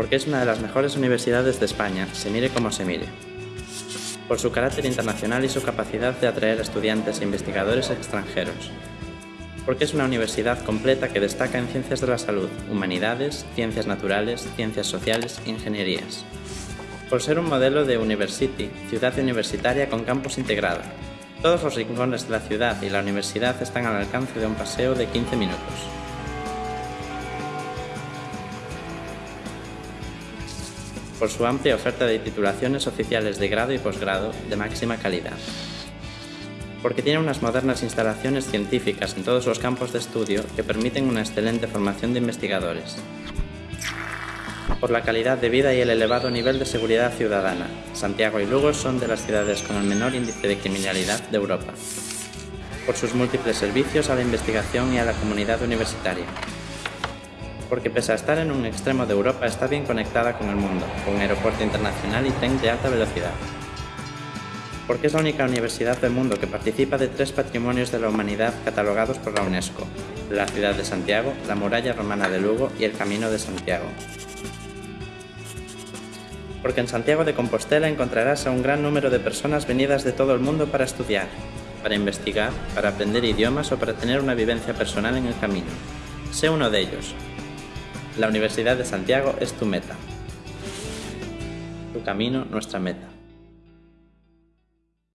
porque es una de las mejores universidades de España, se mire como se mire. Por su carácter internacional y su capacidad de atraer estudiantes e investigadores extranjeros. Porque es una universidad completa que destaca en ciencias de la salud, humanidades, ciencias naturales, ciencias sociales ingenierías. Por ser un modelo de University, ciudad universitaria con campus integrado. Todos los rincones de la ciudad y la universidad están al alcance de un paseo de 15 minutos. Por su amplia oferta de titulaciones oficiales de grado y posgrado de máxima calidad. Porque tiene unas modernas instalaciones científicas en todos los campos de estudio que permiten una excelente formación de investigadores. Por la calidad de vida y el elevado nivel de seguridad ciudadana, Santiago y Lugo son de las ciudades con el menor índice de criminalidad de Europa. Por sus múltiples servicios a la investigación y a la comunidad universitaria, porque pese a estar en un extremo de Europa está bien conectada con el mundo, con aeropuerto internacional y tren de alta velocidad. Porque es la única universidad del mundo que participa de tres patrimonios de la humanidad catalogados por la UNESCO, la ciudad de Santiago, la muralla romana de Lugo y el Camino de Santiago. Porque en Santiago de Compostela encontrarás a un gran número de personas venidas de todo el mundo para estudiar, para investigar, para aprender idiomas o para tener una vivencia personal en el camino. Sé uno de ellos, la Universidad de Santiago es tu meta. Tu camino, nuestra meta.